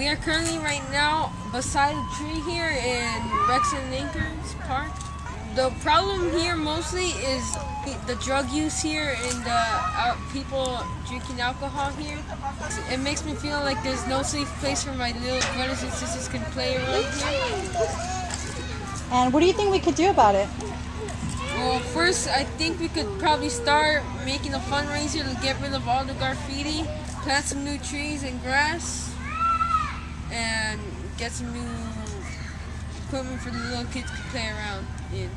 We are currently right now beside a tree here in Rex and Anchors Park. The problem here mostly is the drug use here and the uh, people drinking alcohol here. It makes me feel like there's no safe place for my little brothers and sisters can play around here. And what do you think we could do about it? Well, first, I think we could probably start making a fundraiser to get rid of all the graffiti, plant some new trees and grass, get some new equipment for the little kids to play around in.